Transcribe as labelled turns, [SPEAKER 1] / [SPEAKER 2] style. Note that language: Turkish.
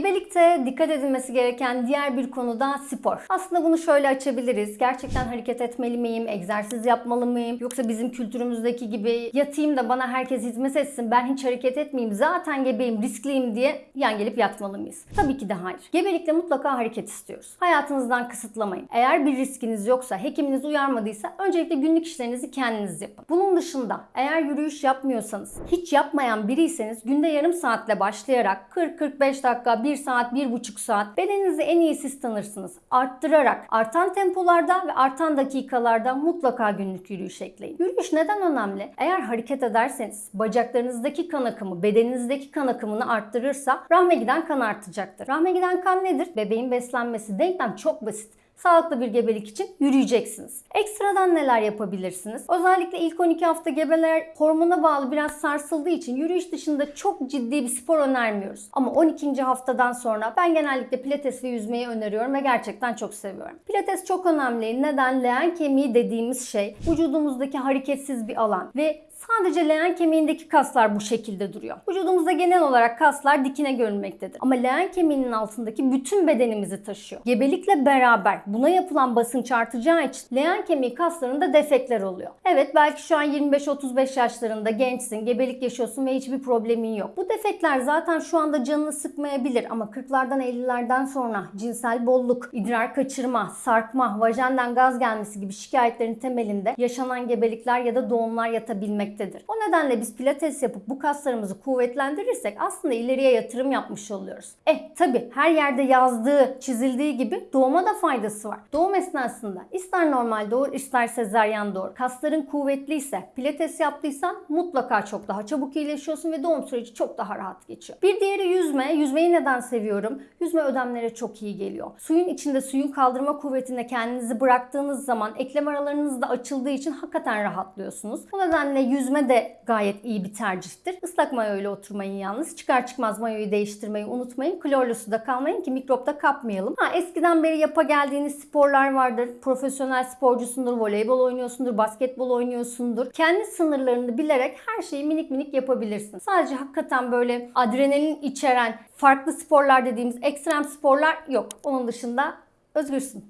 [SPEAKER 1] Gebelikte dikkat edilmesi gereken diğer bir konu da spor. Aslında bunu şöyle açabiliriz. Gerçekten hareket etmeli miyim? Egzersiz yapmalı mıyım? Yoksa bizim kültürümüzdeki gibi yatayım da bana herkes hizmet etsin. Ben hiç hareket etmeyeyim. Zaten gebeyim, riskliyim diye yan gelip yatmalı mıyız? Tabii ki de hayır. Gebelikte mutlaka hareket istiyoruz. Hayatınızdan kısıtlamayın. Eğer bir riskiniz yoksa, hekiminiz uyarmadıysa öncelikle günlük işlerinizi kendiniz yapın. Bunun dışında eğer yürüyüş yapmıyorsanız, hiç yapmayan biriyseniz günde yarım saatle başlayarak 40-45 dakika, 1 saat, 1,5 saat bedeninizi en iyi siz tanırsınız. Arttırarak artan tempolarda ve artan dakikalarda mutlaka günlük yürüyüş ekleyin. Yürüyüş neden önemli? Eğer hareket ederseniz bacaklarınızdaki kan akımı, bedeninizdeki kan akımını arttırırsa rahme giden kan artacaktır. Rahme giden kan nedir? Bebeğin beslenmesi. Denklem çok basit sağlıklı bir gebelik için yürüyeceksiniz. Ekstradan neler yapabilirsiniz? Özellikle ilk 12 hafta gebeler hormona bağlı biraz sarsıldığı için yürüyüş dışında çok ciddi bir spor önermiyoruz. Ama 12. haftadan sonra ben genellikle pilates ve yüzmeyi öneriyorum ve gerçekten çok seviyorum. Pilates çok önemli. Neden? Leğen kemiği dediğimiz şey vücudumuzdaki hareketsiz bir alan ve Sadece leğen kemiğindeki kaslar bu şekilde duruyor. Vücudumuzda genel olarak kaslar dikine görünmektedir. Ama leğen kemiğinin altındaki bütün bedenimizi taşıyor. Gebelikle beraber buna yapılan basınç artacağı için leğen kemiği kaslarında defekler oluyor. Evet belki şu an 25-35 yaşlarında gençsin, gebelik yaşıyorsun ve hiçbir problemin yok. Bu defekler zaten şu anda canını sıkmayabilir ama 40'lardan 50'lerden sonra cinsel bolluk, idrar kaçırma, sarkma, vajenden gaz gelmesi gibi şikayetlerin temelinde yaşanan gebelikler ya da doğumlar yatabilmektedir. O nedenle biz pilates yapıp bu kaslarımızı kuvvetlendirirsek aslında ileriye yatırım yapmış oluyoruz. Eh tabi her yerde yazdığı, çizildiği gibi doğuma da faydası var. Doğum esnasında ister normal doğur ister sezaryen doğur. Kasların kuvvetliyse, pilates yaptıysan mutlaka çok daha çabuk iyileşiyorsun ve doğum süreci çok daha rahat geçiyor. Bir diğeri yüzme. Yüzmeyi neden seviyorum? Yüzme ödemlere çok iyi geliyor. Suyun içinde suyun kaldırma kuvvetinde kendinizi bıraktığınız zaman eklem aralarınız da açıldığı için hakikaten rahatlıyorsunuz. Bu nedenle yüzme de gayet iyi bir tercihtir. Islak mayo ile oturmayın yalnız. Çıkar çıkmaz mayoyu değiştirmeyi unutmayın. Klorlu suda kalmayın ki mikropta kapmayalım. Ha, eskiden beri yapa geldiğiniz sporlar vardır. Profesyonel sporcusundur, voleybol oynuyorsundur, basketbol oynuyorsundur. Kendi sınırlarını bilerek her şeyi minik minik yapabilirsin. Sadece hakikaten böyle adrenalin içeren farklı sporlar dediğimiz ekstrem sporlar yok. Onun dışında özgürsün.